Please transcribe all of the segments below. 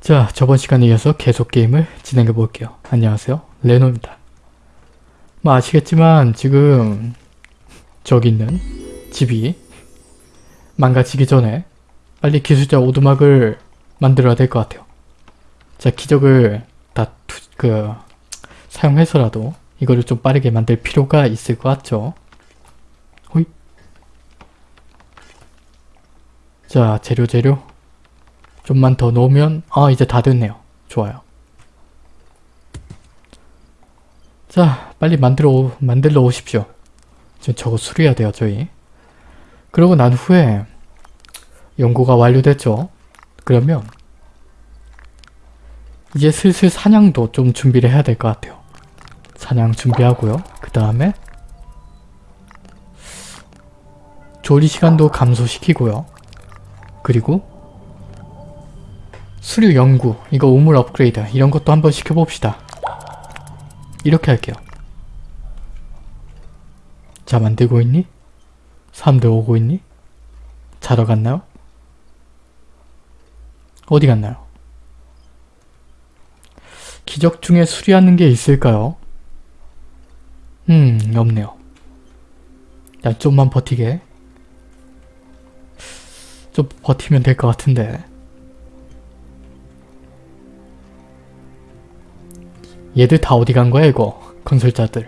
자, 저번 시간에 이어서 계속 게임을 진행해 볼게요. 안녕하세요. 레노입니다. 뭐 아시겠지만 지금 저기 있는 집이 망가지기 전에 빨리 기술자 오두막을 만들어야 될 것 같아요. 자, 기적을 다 그 사용해서라도 이거를 좀 빠르게 만들 필요가 있을 것 같죠? 호이. 자, 재료 재료 좀만 더 넣으면 아 이제 다 됐네요. 좋아요. 자 빨리 만들어 오, 만들러 오십시오. 지금 저거 수리해야 돼요 저희. 그러고 난 후에 연구가 완료됐죠. 그러면 이제 슬슬 사냥도 좀 준비를 해야 될 것 같아요. 사냥 준비하고요. 그 다음에 조리 시간도 감소시키고요. 그리고 수류 연구, 이거 우물 업그레이드 이런 것도 한번 시켜봅시다. 이렇게 할게요. 자 만들고 있니? 사람들 오고 있니? 자러 갔나요? 어디 갔나요? 기적 중에 수리하는 게 있을까요? 음 없네요. 야 좀만 버티게. 좀 버티면 될 것 같은데. 얘들 다 어디 간 거야 이거? 건설자들.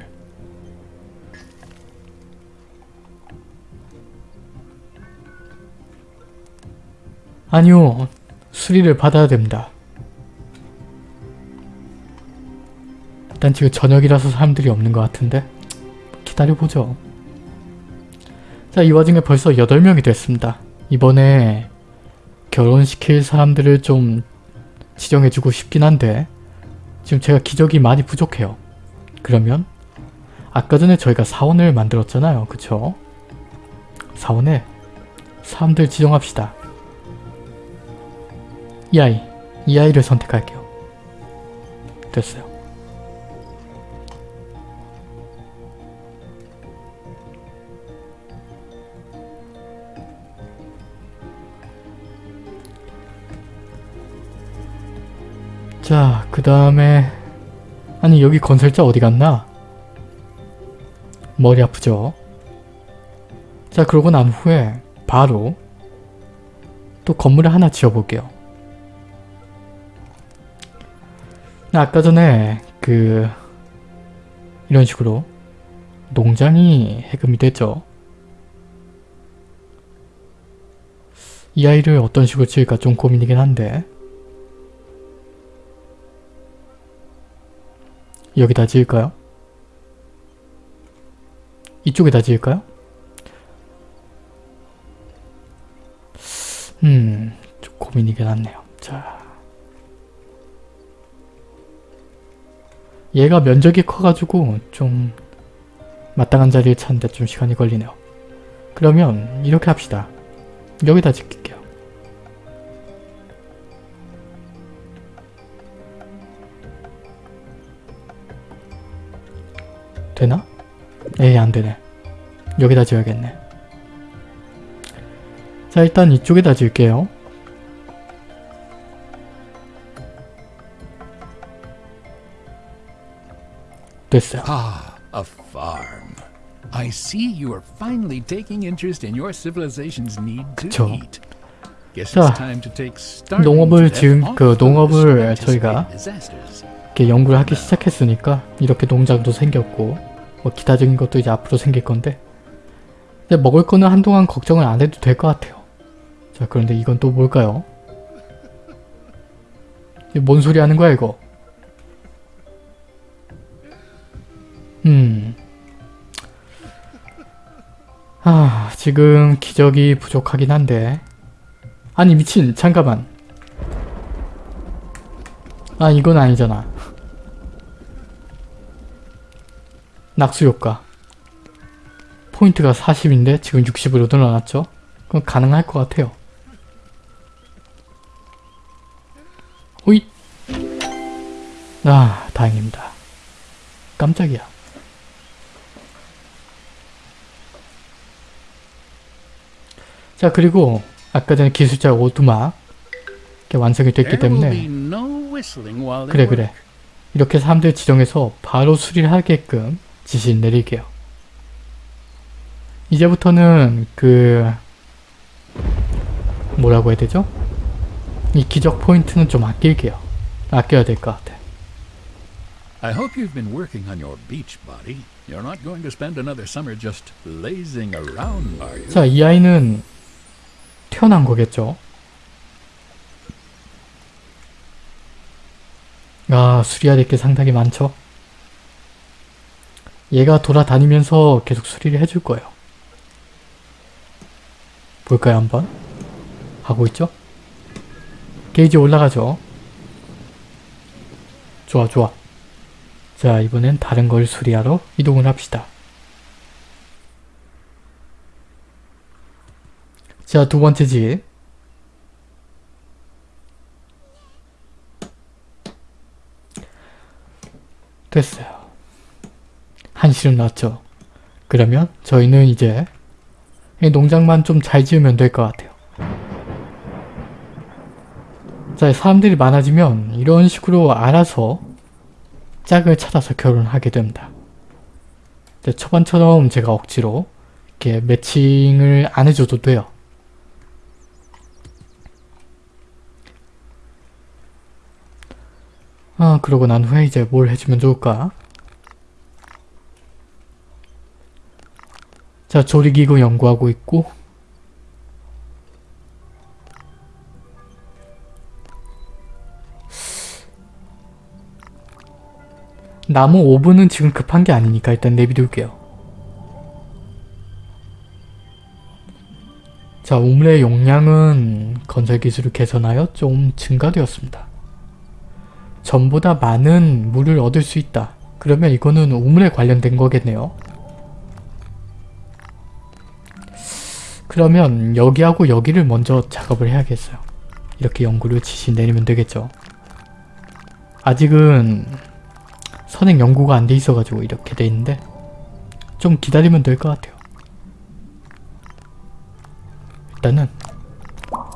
아니요 수리를 받아야 됩니다. 일단 지금 저녁이라서 사람들이 없는 것 같은데? 기다려보죠. 자 이 와중에 벌써 8명이 됐습니다. 이번에 결혼시킬 사람들을 좀 지정해주고 싶긴 한데 지금 제가 기적이 많이 부족해요. 그러면 아까 전에 저희가 사원을 만들었잖아요. 그쵸? 사원에 사람들 지정합시다. 이 아이, 이 아이를 선택할게요. 됐어요. 자, 그 다음에 아니 여기 건설자 어디 갔나? 머리 아프죠? 자, 그러고 난 후에 바로 또 건물을 하나 지어볼게요. 아까 전에 그 이런 식으로 농장이 해금이 됐죠. 이 아이를 어떤 식으로 지을까 좀 고민이긴 한데 여기다 지을까요? 이쪽에다 지을까요? 음, 좀 고민이긴 하네요. 자. 얘가 면적이 커가지고 좀 마땅한 자리를 찾는데 좀 시간이 걸리네요. 그러면 이렇게 합시다. 여기다 짓게 되나? 에이 안되네. 여기다 지어야겠네. 자 일단 이쪽에다 지을게요. 됐어요. Ah, a farm. I see you are finally taking interest in your civilization's need to eat. 자, 농업을 지은 off 그 농업을 저희가. 이렇게 연구를 하기 시작했으니까 이렇게 농장도 생겼고 뭐 기타적인 것도 이제 앞으로 생길 건데 이제 먹을 거는 한동안 걱정을 안 해도 될 것 같아요. 자 그런데 이건 또 뭘까요? 뭔 소리 하는 거야 이거? 음... 아 지금 기적이 부족하긴 한데 아니 미친 잠깐만 아 이건 아니잖아 낙수 효과. 포인트가 40인데 지금 60으로 늘어났죠? 그럼 가능할 것 같아요. 호잇! 아 다행입니다. 깜짝이야. 자 그리고 아까 전에 기술자 오두막 이렇게 완성이 됐기 때문에 그래. 그래. 이렇게 사람들 지정해서 바로 수리를 하게끔 지시 내릴게요. 이제부터는 그 뭐라고 해야 되죠? 이 기적 포인트는 좀 아낄게요. 아껴야 될 것 같아. I hope you've been working on your beach body. You're not going to spend another summer just lazing around, are you? 자, 이 아이는 태어난 거겠죠? 아, 수리해야 될 게 상당히 많죠? 얘가 돌아다니면서 계속 수리를 해줄 거예요. 볼까요, 한번? 하고 있죠? 게이지 올라가죠? 좋아, 좋아. 자, 이번엔 다른 걸 수리하러 이동을 합시다. 자, 두 번째 집. 됐어요. 한시름 났죠. 그러면 저희는 이제 이 농장만 좀 잘 지으면 될 것 같아요. 자, 사람들이 많아지면 이런 식으로 알아서 짝을 찾아서 결혼하게 됩니다. 초반처럼 제가 억지로 이렇게 매칭을 안 해줘도 돼요. 아, 그러고 난 후에 이제 뭘 해주면 좋을까? 자, 조리기구 연구하고 있고 나무 오븐은 지금 급한 게 아니니까 일단 내비둘게요. 자, 우물의 용량은 건설 기술을 개선하여 좀 증가되었습니다. 전보다 많은 물을 얻을 수 있다. 그러면 이거는 우물에 관련된 거겠네요. 그러면 여기하고 여기를 먼저 작업을 해야겠어요. 이렇게 연구를 지시 내리면 되겠죠. 아직은 선행 연구가 안 돼 있어가지고 이렇게 돼 있는데 좀 기다리면 될 것 같아요. 일단은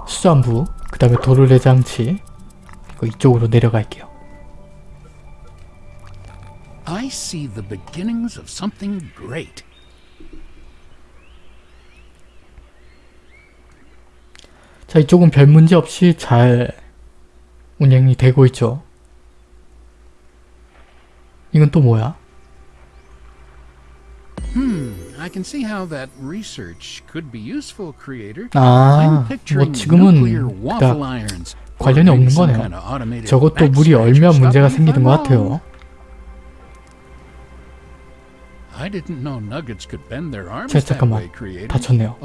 수산부, 그 다음에 도르래 장치 이쪽으로 내려갈게요. I see the beginnings of something great. 자 이쪽은 별 문제 없이 잘 운영이 되고 있죠. 이건 또 뭐야? Hmm. 아, 뭐 지금은 or 관련이 없는 거네요. 저것도 물이. 얼면 문제가 생기는 것. 같아요. That 잠깐만. 다쳤네요.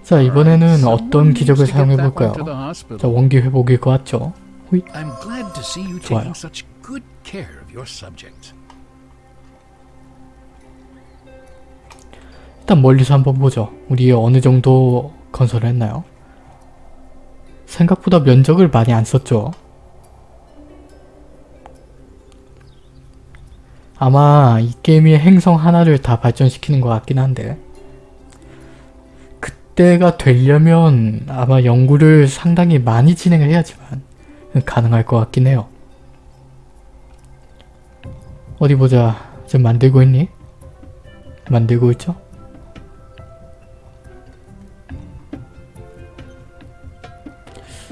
Oh. 자 이번에는 어떤 기적을 needs to get 사용해 that one 볼까요? to the 자. 원기 회복일 것 같죠? 호잇. 좋아요. 일단 멀리서 한번 보죠. 우리 어느 정도 건설을 했나요? 생각보다 면적을 많이 안 썼죠. 아마 이 게임이 행성 하나를 다 발전시키는 것 같긴 한데 그때가 되려면 아마 연구를 상당히 많이 진행을 해야지만 가능할 것 같긴 해요. 어디 보자. 지금 만들고 있니? 만들고 있죠?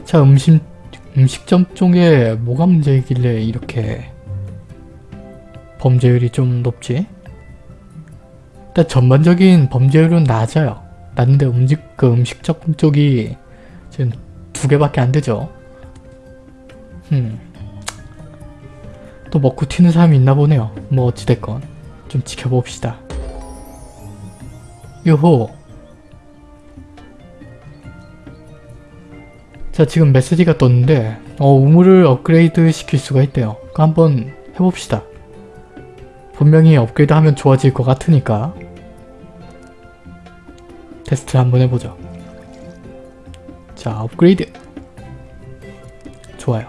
자 음식 음식점 쪽에 뭐가 문제이길래 이렇게 범죄율이 좀 높지? 일단 전반적인 범죄율은 낮아요. 낮은데 음식 그 음식점 쪽이 지금 두 개밖에 안 되죠. 음. 또 먹고 튀는 사람이 있나 보네요. 뭐 어찌됐건 좀 지켜봅시다. 요호 자 지금 메시지가 떴는데 어 우물을 업그레이드 시킬 수가 있대요. 그 한번 해봅시다. 분명히 업그레이드 하면 좋아질 것 같으니까 테스트를 한번 해보죠. 자 업그레이드 좋아요.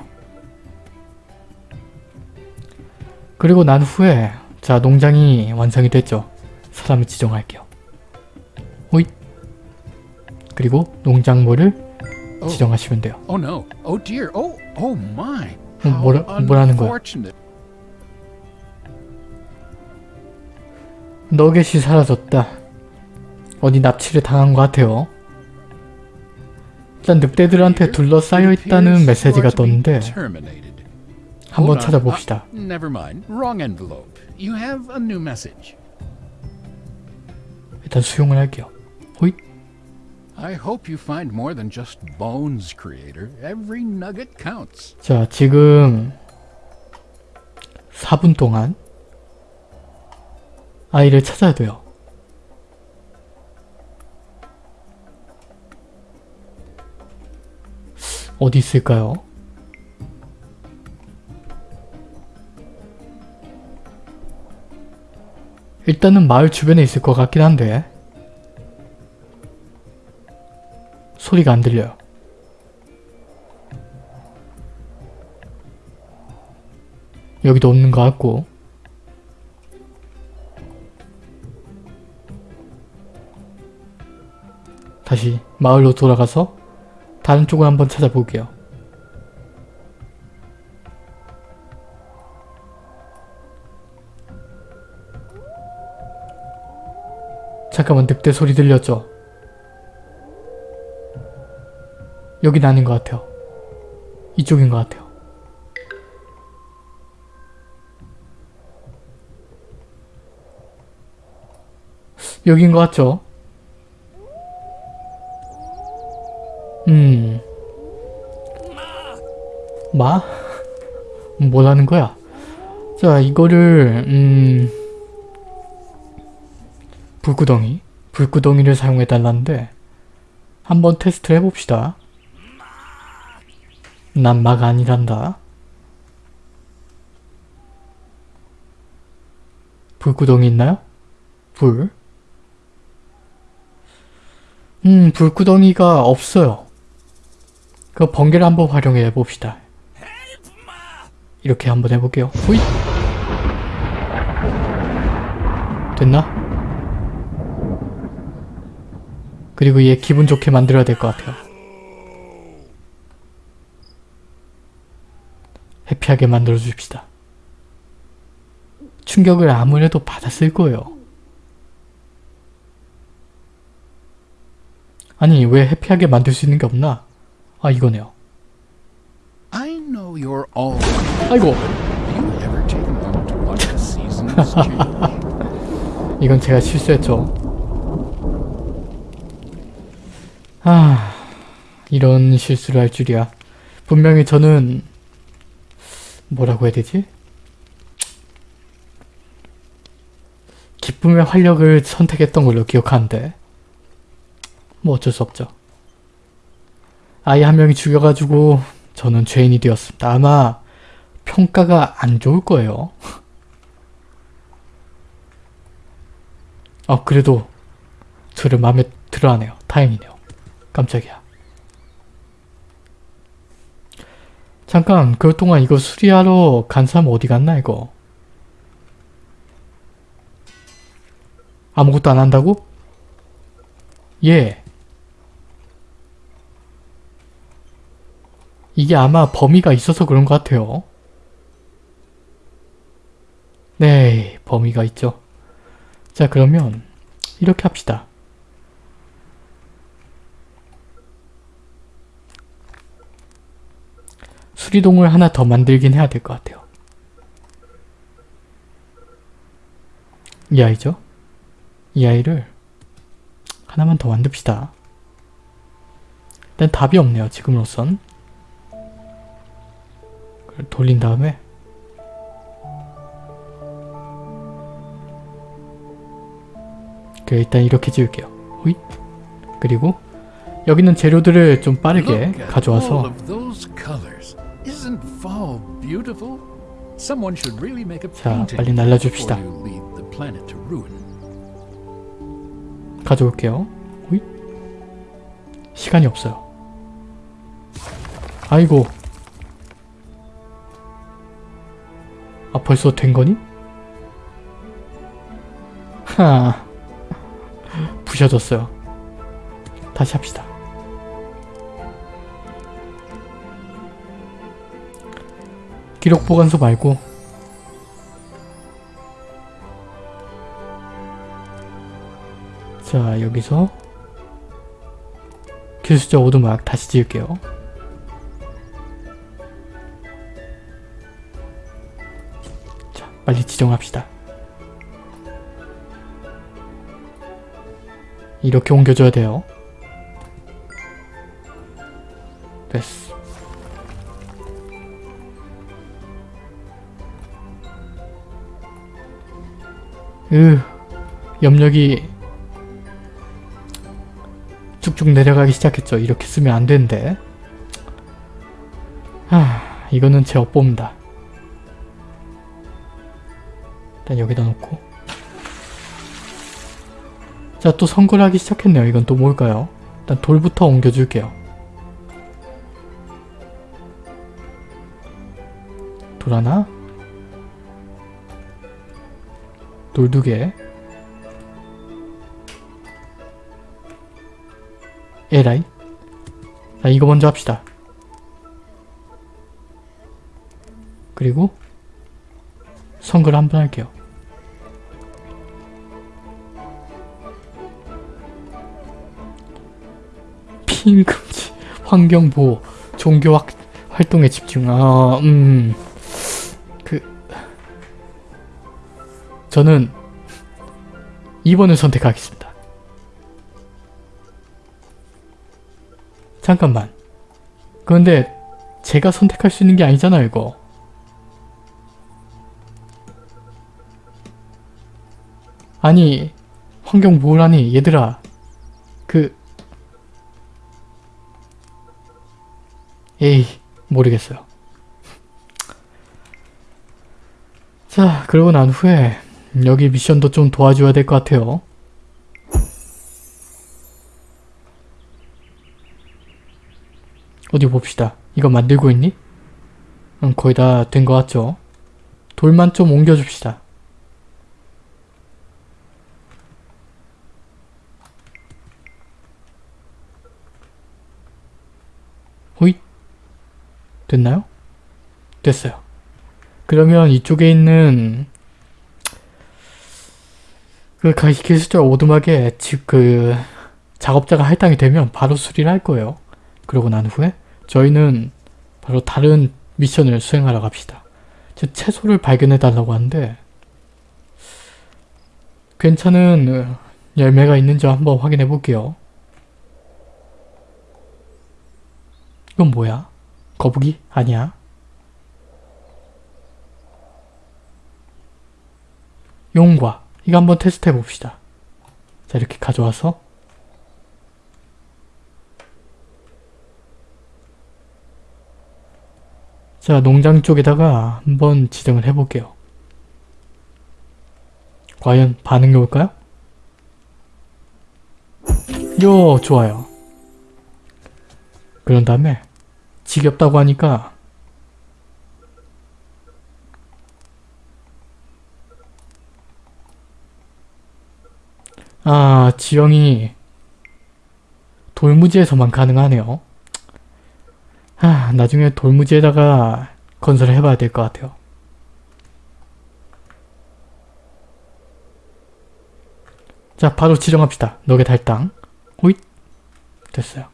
그리고 난 후에 자 농장이 완성이 됐죠. 사람을 지정할게요. 호잇 그리고 농작물을 지정하시면 돼요. Oh no. Oh dear. Oh, oh my. 어, 뭐라- 뭐라는 거야? 너겟이 사라졌다. 어디 납치를 당한 것 같아요. 일단 늑대들한테 둘러싸여 있다는 메시지가 떴는데. 한번. 찾아봅시다. Ah. 일단 수용을 할게요. 호잇. I hope you find more than just bones, creator. Every nugget counts. 자, 지금 4분 동안 아이를 찾아야 돼요. 어디 있을까요? 일단은 마을 주변에 있을 것 같긴 한데 소리가 안 들려요. 여기도 없는 것 같고 다시 마을로 돌아가서 다른 쪽을 한번 찾아볼게요. 잠깐만 늑대 소리 들렸죠? 여긴 아닌 것 같아요. 이쪽인 것 같아요. 여긴 것 같죠? 음. 마? 뭘 하는 거야? 자, 이거를, 음. 불구덩이? 불구덩이를 사용해달라는데, 한번 테스트를 해봅시다. 난 마가 아니란다. 불구덩이 있나요? 불. 음, 불구덩이가 없어요. 그 번개를 한번 활용해 봅시다. 이렇게 한번 해볼게요. 후잇! 됐나? 그리고 얘 기분 좋게 만들어야 될 것 같아요. 해피하게 만들어 줍시다. 충격을 아무래도 받았을 거예요. 아니 왜 해피하게 만들 수 있는 게 없나? 아 이거네요. 아이고? 이건 제가 실수했죠. 아 이런 실수를 할 줄이야. 분명히 저는 뭐라고 해야 되지? 기쁨의 활력을 선택했던 걸로 기억하는데 뭐 어쩔 수 없죠. 아이 한 명이 죽여가지고 저는 죄인이 되었습니다. 아마 평가가 안 좋을 거예요. 아 그래도 저를 마음에 들어하네요. 다행이네요. 깜짝이야. 잠깐 그동안 이거 수리하러 간 사람 어디 갔나 이거? 아무것도 안 한다고? 예. 이게 아마 범위가 있어서 그런 것 같아요. 네, 범위가 있죠. 자, 그러면 이렇게 합시다. 수리동을 하나 더 만들긴 해야 될 것 같아요. 이 아이죠? 이 아이를 하나만 더 만듭시다. 일단 답이 없네요. 지금으로선. 돌린 다음에 그 일단 이렇게 지을게요. 호잇. 그리고 여기는 재료들을 좀 빠르게 가져와서 자, 빨리 ruin. 가져올게요. 호잇. 시간이 없어요. 아이고. 아 벌써 된 거니? 하 부셔졌어요. 다시 합시다. 기록 보관소 말고 자 여기서 기술자 오두막 다시 지을게요. 빨리 지정합시다. 이렇게 옮겨줘야 돼요. 됐어. 으, 염력이 쭉쭉 내려가기 시작했죠. 이렇게 쓰면 안 되는데. 하, 이거는 제 업보입니다. 일단 여기다 놓고. 자, 또 선거를 하기 시작했네요. 이건 또 뭘까요? 일단 돌부터 옮겨줄게요. 돌 하나. 돌 두 개. 에라이. 자, 이거 먼저 합시다. 그리고 선거를 한번 할게요. 피임 금지, 환경 보호, 종교 확, 활동에 집중. 아, 음, 그 저는 2번을 선택하겠습니다. 잠깐만. 그런데 제가 선택할 수 있는 게 아니잖아요, 이거. 아니, 환경 보호라니, 얘들아. 그... 에이, 모르겠어요. 자, 그러고 난 후에 여기 미션도 좀 도와줘야 될 것 같아요. 어디 봅시다. 이거 만들고 있니? 응, 거의 다 된 것 같죠? 돌만 좀 옮겨줍시다. 호잇? 됐나요? 됐어요. 그러면 이쪽에 있는 그 기술자 오두막에 즉 그 작업자가 할당이 되면 바로 수리를 할 거예요. 그러고 난 후에 저희는 바로 다른 미션을 수행하러 갑시다. 즉 채소를 발견해 달라고 하는데 괜찮은 열매가 있는지 한번 확인해 볼게요. 이건 뭐야? 거북이? 아니야. 용과 이거 한번 테스트 해봅시다. 자 이렇게 가져와서 자 농장 쪽에다가 한번 지정을 해볼게요. 과연 반응이 올까요? 요 좋아요. 그런 다음에 지겹다고 하니까 아 지형이 돌무지에서만 가능하네요. 아 나중에 돌무지에다가 건설을 해봐야 될 것 같아요. 자 바로 지정합시다. 너게 달당. 호잇 됐어요.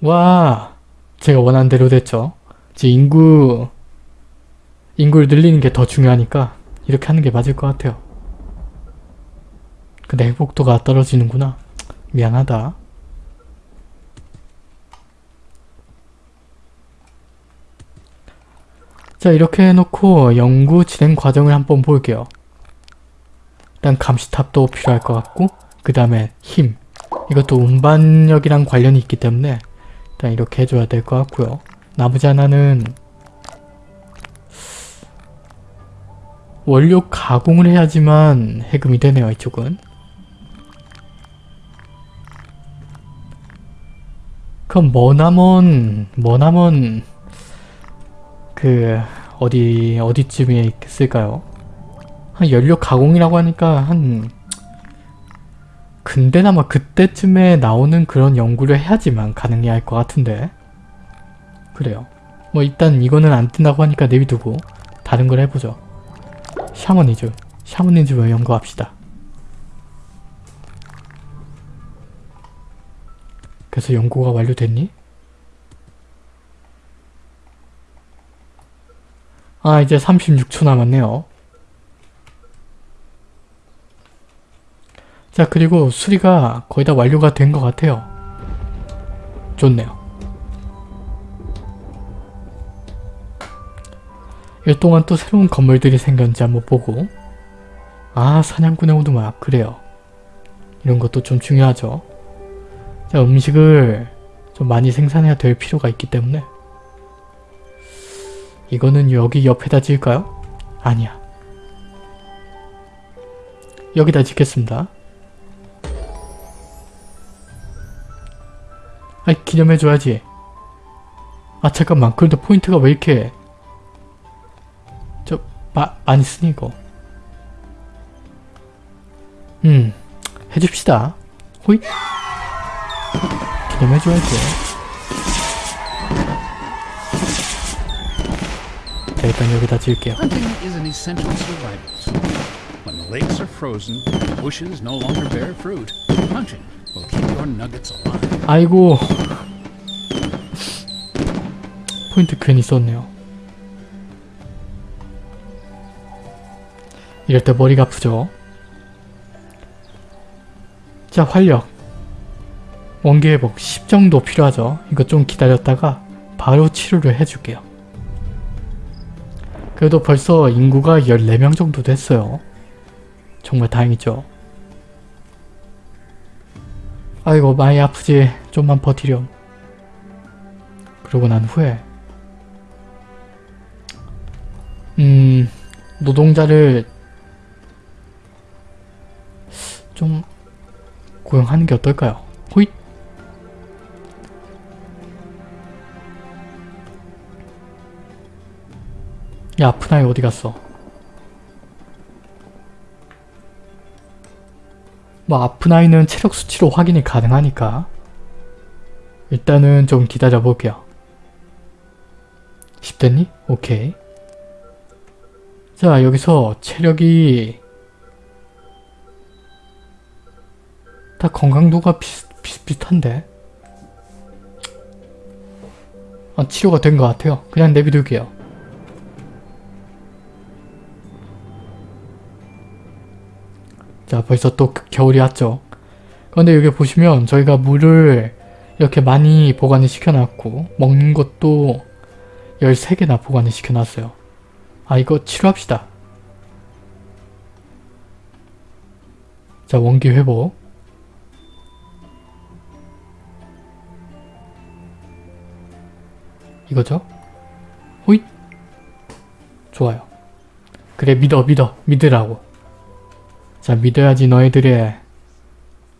와 제가 원하는 대로 됐죠. 이제 인구 인구를 늘리는 게 더 중요하니까 이렇게 하는 게 맞을 것 같아요. 근데 행복도가 떨어지는구나. 미안하다. 자 이렇게 해놓고 연구 진행 과정을 한번 볼게요. 일단 감시탑도 필요할 것 같고 그 다음에 힘 이것도 운반력이랑 관련이 있기 때문에 일단 이렇게 해줘야 될 것 같고요. 나머지 하나는 원료 가공을 해야지만 해금이 되네요 이쪽은 그럼 머나먼 머나먼 그 어디 어디쯤에 있을까요? 한 연료 가공이라고 하니까 한 근데 아마 그때쯤에 나오는 그런 연구를 해야지만 가능할 것 같은데. 그래요. 뭐 일단 이거는 안 뜬다고 하니까 내비두고 다른 걸 해보죠. 샤머니즘 샤머니즘을 연구합시다. 그래서 연구가 완료됐니? 아 이제 36초 남았네요 자 그리고 수리가 거의 다 완료가 된 것 같아요. 좋네요. 이 동안 또 새로운 건물들이 생겼는지 한번 보고 아 사냥꾼의 오두막 그래요. 이런 것도 좀 중요하죠. 자 음식을 좀 많이 생산해야 될 필요가 있기 때문에 이거는 여기 옆에다 지을까요? 아니야. 여기다 짓겠습니다. 아이 기념해줘야지 아 잠깐만 그런데 포인트가 왜 이렇게 저 마, 많이 쓰니 이거 음 해줍시다 호잇 기념해줘야지 자 일단 여기다 지을게요. When the lakes are frozen bushes no longer bear fruit, hunting 아이고. 포인트 괜히 썼네요. 이럴 때 머리가 아프죠? 자 활력. 원기 회복 10 정도 필요하죠? 이거 좀 기다렸다가 바로 치료를 해줄게요. 그래도 벌써 인구가 14명 정도 됐어요. 정말 다행이죠 아이고 많이 아프지 좀만 버티렴 그러고 난 후에 음 노동자를 좀 고용하는 게 어떨까요? 호잇 야 아픈 아이 어디 갔어? 뭐 아픈 아이는 체력 수치로 확인이 가능하니까 일단은 좀 기다려 볼게요. 10됐니? 오케이. 자 여기서 체력이 다 건강도가 비슷, 비슷비슷한데 아, 치료가 된 것 같아요. 그냥 내비둘게요. 자 벌써 또 그- 겨울이 왔죠. 그런데 여기 보시면 저희가 물을 이렇게 많이 보관을 시켜놨고 먹는 것도 13개나 보관을 시켜놨어요. 아 이거 치료합시다. 자 원기 회복 이거죠? 호잇 좋아요. 그래 믿어 믿어 믿으라고 자 믿어야지 너희들의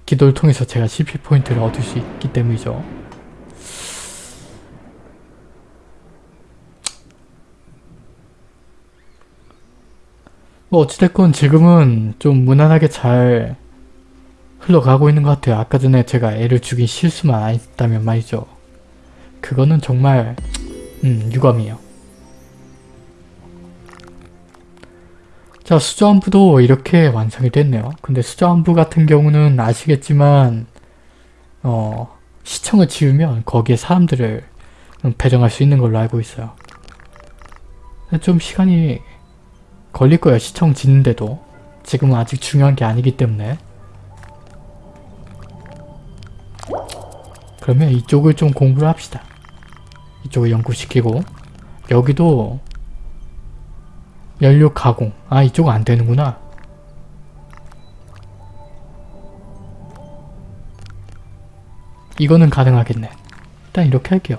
기도를 통해서 제가 CP 포인트를 얻을 수 있기 때문이죠. 뭐 어찌됐건 지금은 좀 무난하게 잘 흘러가고 있는 것 같아요. 아까 전에 제가 애를 죽인 실수만 안 했다면 말이죠. 그거는 정말 음 유감이에요. 자 수저안부도 이렇게 완성이 됐네요. 근데 수저안부 같은 경우는 아시겠지만 어 시청을 지으면 거기에 사람들을 배정할 수 있는 걸로 알고 있어요. 좀 시간이 걸릴 거예요. 시청 짓는데도. 지금은 아직 중요한 게 아니기 때문에. 그러면 이쪽을 좀 공부를 합시다. 이쪽을 연구시키고 여기도 연료 가공. 아 이쪽은 안 되는구나. 이거는 가능하겠네. 일단 이렇게 할게요.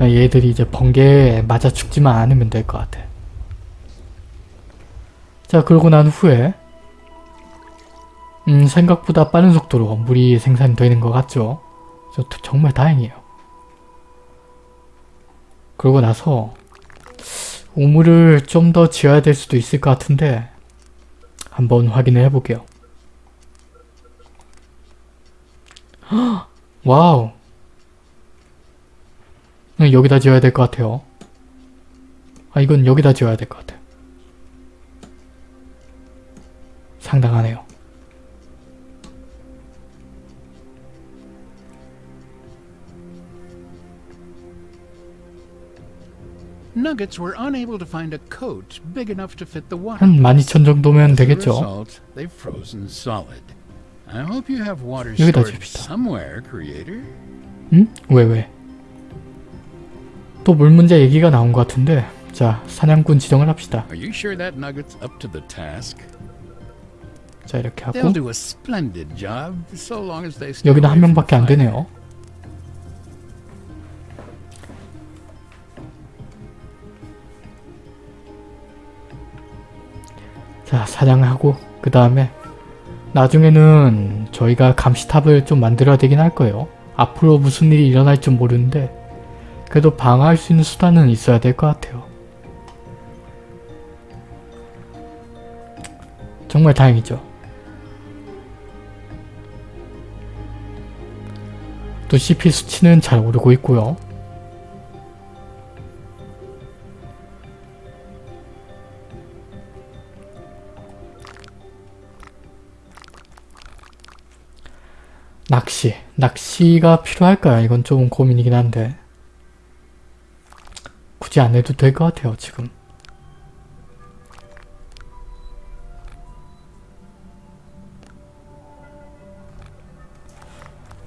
얘들이 이제 번개에 맞아 죽지만 않으면 될 것 같아. 자 그러고 난 후에 음 생각보다 빠른 속도로 물이 생산되는 것 같죠? 저 정말 다행이에요. 그러고 나서 우물을 좀 더 지어야 될 수도 있을 것 같은데 한번 확인을 해볼게요. 헉! 와우 네, 여기다 지어야 될 것 같아요. 아 이건 여기다 지어야 될 것 같아요. 상당하네요. Nuggets were unable to find a coat big enough to fit the water. 한 12,000 정도면 되겠죠. they've frozen solid. I hope you have water 여기다 stored somewhere, creator. 응? 왜 왜? 또 물 문제 얘기가 나온 것 같은데 자 사냥꾼 지정을 합시다. Are you sure that nugget's up to the task? 자 이렇게 하고 여기는 한 명밖에 안. 되네요. 자 사냥하고 그 다음에 나중에는 저희가 감시탑을 좀 만들어야 되긴 할 거예요. 앞으로 무슨 일이 일어날지 모르는데 그래도 방어할 수 있는 수단은 있어야 될 것 같아요. 정말 다행이죠. 또 CP 수치는 잘 오르고 있고요. 낚시. 낚시가 필요할까요? 이건 좀 고민이긴 한데 굳이 안 해도 될 것 같아요 지금.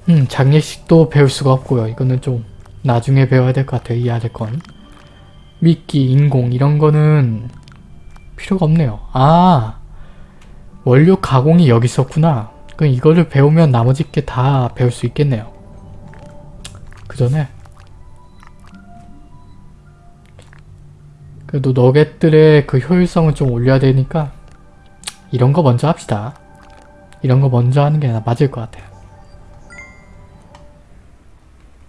음, 장례식도 배울 수가 없고요. 이거는 좀 나중에 배워야 될 것 같아요. 이 아래 건. 미끼, 인공 이런 거는 필요가 없네요. 아! 원료 가공이 여기 있었구나. 그럼 이거를 배우면 나머지 게 다 배울 수 있겠네요. 그 전에 그래도 너겟들의 그 효율성을 좀 올려야 되니까 이런 거 먼저 합시다. 이런 거 먼저 하는 게 맞을 것 같아요.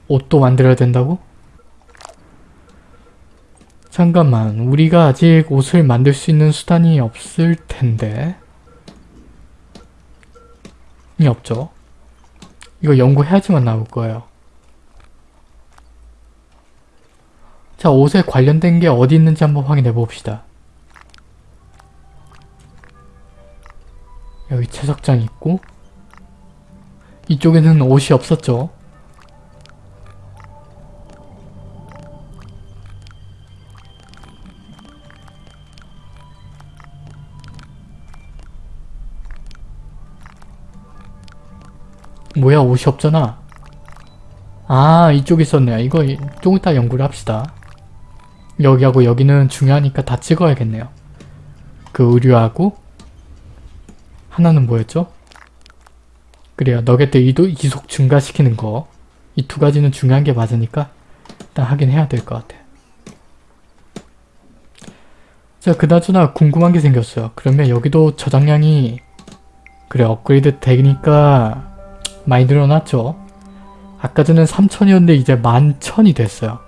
옷도 만들어야 된다고? 잠깐만 우리가 아직 옷을 만들 수 있는 수단이 없을 텐데 이 없죠. 이거 연구해야지만 나올 거예요. 자 옷에 관련된 게 어디 있는지 한번 확인해 봅시다. 여기 채석장이 있고 이쪽에는 옷이 없었죠 뭐야 옷이 없잖아. 아 이쪽에 있었네요. 이거 이- 좀 이따 연구를 합시다. 여기하고 여기는 중요하니까 다 찍어야겠네요. 그 의류하고 하나는 뭐였죠? 그래요. 너겟들 이도 이속 증가시키는 거. 이 두 가지는 중요한 게 맞으니까 일단 하긴 해야 될 것 같아 자 그나저나 궁금한 게 생겼어요. 그러면 여기도 저장량이 그래 업그레이드 되니까 많이 늘어났죠. 아까 전엔 3천이었는데 이제 11,000이 됐어요.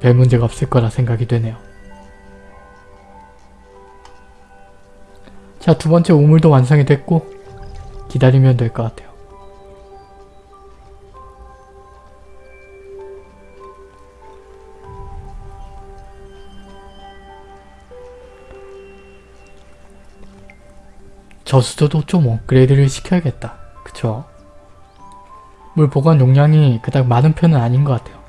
별 문제가 없을 거라 생각이 되네요. 자, 두 번째 우물도 완성이 됐고 기다리면 될 것 같아요. 저수조도 좀 업그레이드를 시켜야겠다. 그쵸? 물 보관 용량이 그닥 많은 편은 아닌 것 같아요.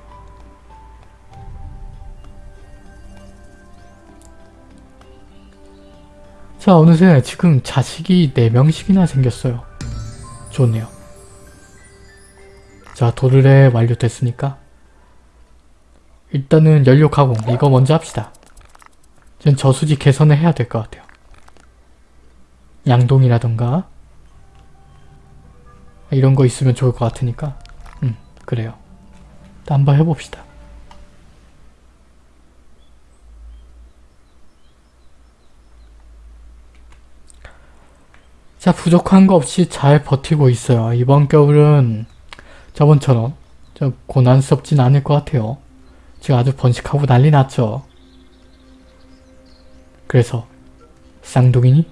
자 어느새 지금 자식이 4명씩이나 생겼어요. 좋네요. 자 도르래 완료됐으니까 일단은 연료 가공 이거 먼저 합시다. 전 저수지 개선을 해야 될 것 같아요. 양동이라던가 이런 거 있으면 좋을 것 같으니까 음 그래요. 한번 해봅시다. 자 부족한 거 없이 잘 버티고 있어요. 이번 겨울은 저번처럼 좀 고난스럽진 않을 것 같아요. 지금 아주 번식하고 난리 났죠. 그래서 쌍둥이니?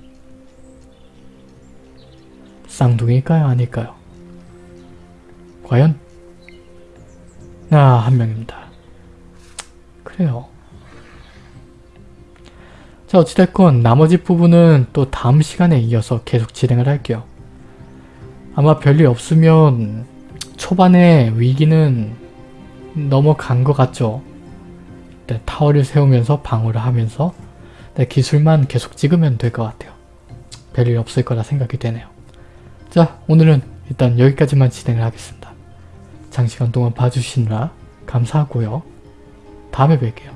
쌍둥이일까요? 아닐까요? 과연? 아, 한 명입니다. 그래요. 자, 어찌됐건 나머지 부분은 또 다음 시간에 이어서 계속 진행을 할게요. 아마 별일 없으면 초반에 위기는 넘어간 것 같죠? 네, 타워를 세우면서 방어를 하면서 네, 기술만 계속 찍으면 될 것 같아요. 별일 없을 거라 생각이 되네요. 자, 오늘은 일단 여기까지만 진행을 하겠습니다. 장시간 동안 봐주시느라 감사하고요. 다음에 뵐게요.